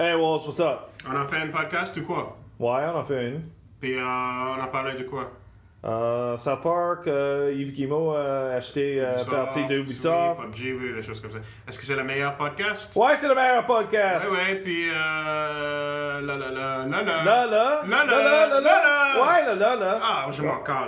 Hey Walls, what's up? On a fait un podcast ou quoi? Ouais, on en fait une. Puis euh, on a parlé de quoi? Euh, South Park, euh, Yves Guillemot a acheté euh, Ubisoft, partie de Oui, PUBG, oui, des choses comme ça. Est-ce que c'est le meilleur podcast? Ouais, c'est le meilleur podcast! Ouais, ouais, puis euh. La la la la la. Là, là, Là, là, là, là, là, là, là. Ouais, là, là, là. Ah, je m'en calais.